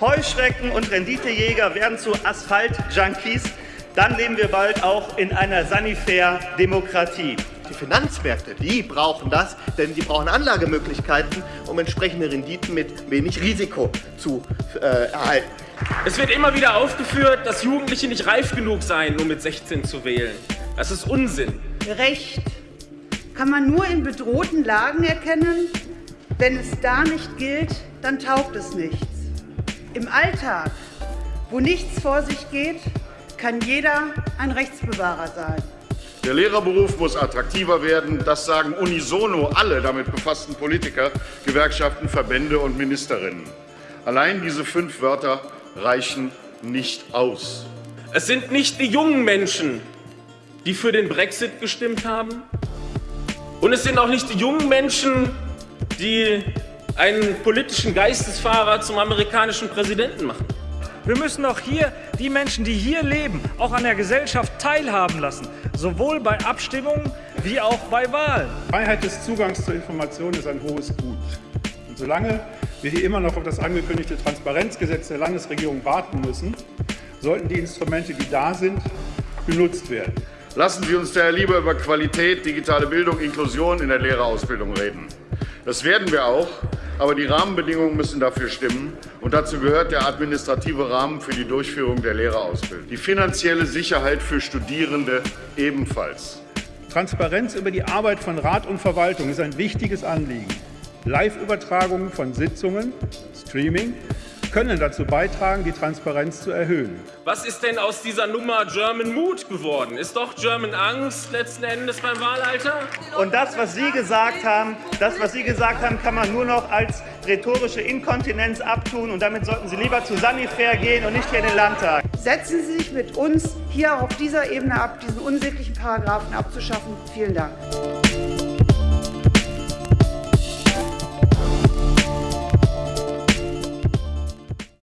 Heuschrecken und Renditejäger werden zu Asphalt-Junkies, dann leben wir bald auch in einer Sanifair-Demokratie. Die Finanzmärkte, die brauchen das, denn die brauchen Anlagemöglichkeiten, um entsprechende Renditen mit wenig Risiko zu äh, erhalten. Es wird immer wieder aufgeführt, dass Jugendliche nicht reif genug seien, um mit 16 zu wählen. Das ist Unsinn. Recht kann man nur in bedrohten Lagen erkennen. Wenn es da nicht gilt, dann taugt es nichts. Im Alltag, wo nichts vor sich geht, kann jeder ein Rechtsbewahrer sein. Der Lehrerberuf muss attraktiver werden. Das sagen unisono alle damit befassten Politiker, Gewerkschaften, Verbände und Ministerinnen. Allein diese fünf Wörter reichen nicht aus. Es sind nicht die jungen Menschen, die für den Brexit gestimmt haben. Und es sind auch nicht die jungen Menschen, die einen politischen Geistesfahrer zum amerikanischen Präsidenten machen. Wir müssen auch hier die Menschen, die hier leben, auch an der Gesellschaft teilhaben lassen, sowohl bei Abstimmungen wie auch bei Wahlen. Freiheit des Zugangs zur Information ist ein hohes Gut. Und solange wir hier immer noch auf das angekündigte Transparenzgesetz der Landesregierung warten müssen, sollten die Instrumente, die da sind, genutzt werden. Lassen Sie uns daher lieber über Qualität, digitale Bildung, Inklusion in der Lehrerausbildung reden. Das werden wir auch, aber die Rahmenbedingungen müssen dafür stimmen. Und dazu gehört der administrative Rahmen für die Durchführung der Lehrerausbildung. Die finanzielle Sicherheit für Studierende ebenfalls. Transparenz über die Arbeit von Rat und Verwaltung ist ein wichtiges Anliegen. Live-Übertragungen von Sitzungen, Streaming, können dazu beitragen, die Transparenz zu erhöhen. Was ist denn aus dieser Nummer German Mood geworden? Ist doch German Angst letzten Endes beim Wahlalter? Und das, was Sie gesagt haben, das, was Sie gesagt haben, kann man nur noch als rhetorische Inkontinenz abtun. Und damit sollten Sie lieber zu Sanifair gehen und nicht hier in den Landtag. Setzen Sie sich mit uns hier auf dieser Ebene ab, diesen unsäglichen Paragraphen abzuschaffen. Vielen Dank.